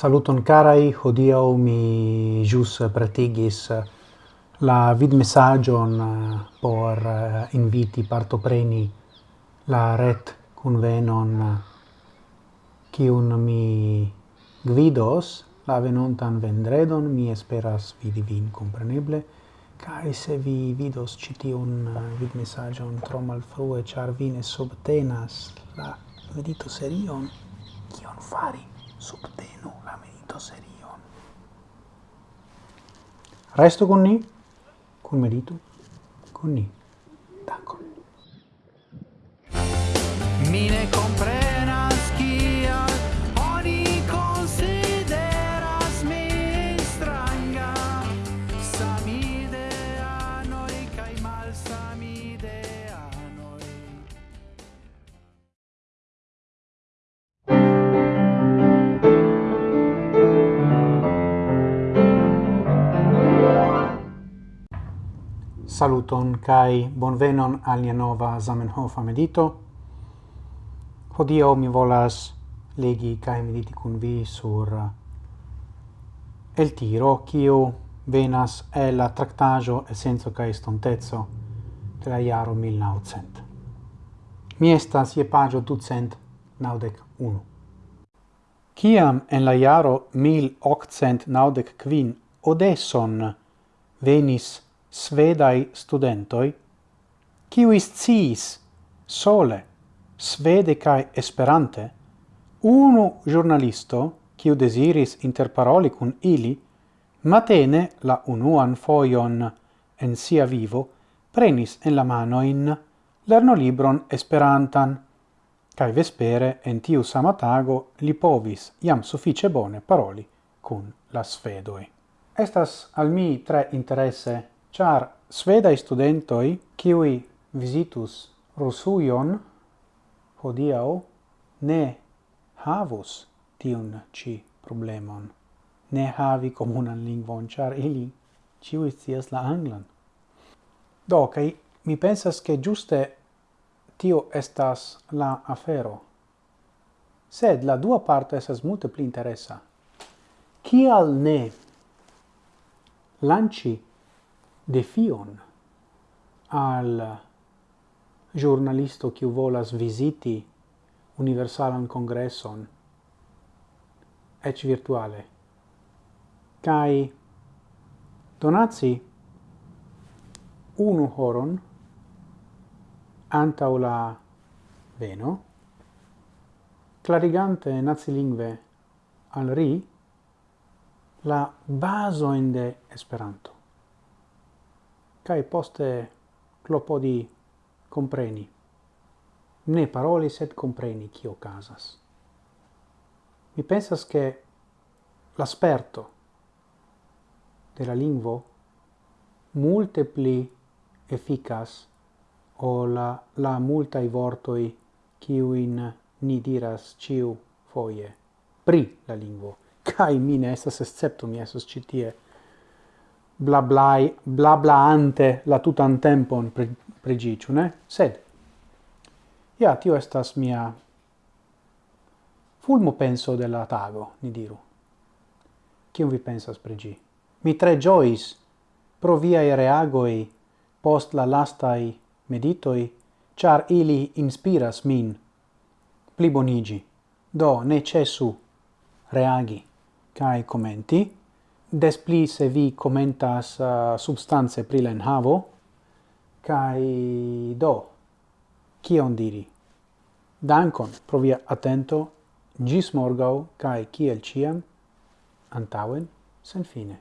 Saluton carai, hodiau mi jus pretigis la vid messagion por inviti partopreni la ret convenon kiun mi gvidos la venontan vendredon, mi esperas vidi vin compreneble, Kai se vi vidos ĉi tiun eh, vidmesaĝon tro mal frue char ne subtenas la medito serion, kion fari? Subtenu la medito serion. Resto con ni, con medito con ni. Dankon. Mi Saluton kai bonvenon al nia nova Zamenhof medito. Hodio mi volas legi kai mediti kun vi sur el tiro kiu venas el la tractajo essenzo kai stontezzo tra iaro 1900. Mi estas je pagio ducent naudec unu. Ciam en la iaro 1895 Odesson venis svedai studentoi, kiui sciis sole svede cae esperante, unu giornalisto, kiu desiris interparoli cun ili, matene la unuan foion en sia vivo prenis en la mano in lernolibron esperantan, cae vespere en tiu samatago li povis iam suffice bone paroli cun la svedoi. Estas al mi tre interesse char svedai studentoi, kiui visitus Rusuion, hodiau, ne havus tiun ci problemon. Ne havi comunan lingvon, char ili ciui scias la anglan. Do, kai mi pensas che giuste tio estas la afero. Sed la dua parte esas multe pli interesa. Kial ne lanci defion al giornalisto kiu volas visiti universalan congresson ec virtuale kai donaci unu horon anta la veno clarigante nazi lingue al ri la baso in de Esperanto cae poste clopodi compreni. Ne paroli, sed compreni cio casas. Mi pensas che l'asperto della la lingvo multe pli efficas o la, la multai vortoi ciuin ni diras ciu foie pri la lingvo. Cai mine, estas esceptum, mi estas citie blablai, ante la tutan tempon pre, pregiciu, ne? Sed, ja, tio estas mia fulmo penso de la tago, ni diru. Cium vi pensas pregi? Mi tre giois pro viai reagoi post la lastai meditoi, char ili inspiras min plibonigi. Do, ne cesu reagi cae commenti, des pli se vi commentas uh, substanze pri la enhavo, kai do, kion diri? Dankon pro via attento, gis morgau, kai kiel ciam, antauen, sen fine.